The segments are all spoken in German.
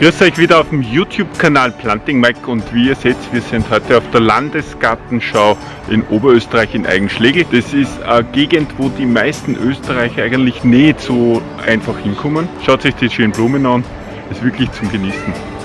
Grüß euch wieder auf dem YouTube-Kanal Planting Mike und wie ihr seht, wir sind heute auf der Landesgartenschau in Oberösterreich in Eigenschläge. Das ist eine Gegend, wo die meisten Österreicher eigentlich nicht so einfach hinkommen. Schaut euch die schönen Blumen an, ist wirklich zum Genießen.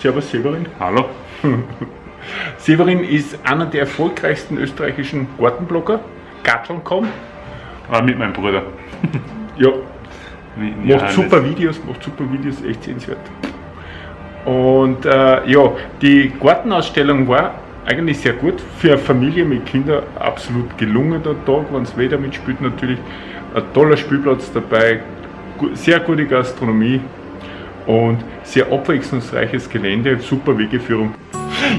Servus Severin. Hallo. Severin ist einer der erfolgreichsten österreichischen Gartenblogger. Garteln.com. Ah, mit meinem Bruder. ja. Macht super Videos, macht super Videos, echt sehenswert. Und äh, ja, die Gartenausstellung war eigentlich sehr gut. Für eine Familie mit Kindern absolut gelungen der Tag, wenn es Wetter mitspielt natürlich. Ein toller Spielplatz dabei, sehr gute Gastronomie, und sehr abwechslungsreiches Gelände, super Wegeführung.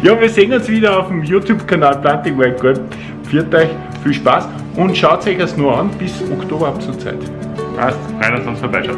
Ja, wir sehen uns wieder auf dem YouTube-Kanal Planting Wild Garden. Viert euch, viel Spaß und schaut euch das nur an, bis Oktober ab zur Zeit. Passt, rein, dass uns vorbeischaut.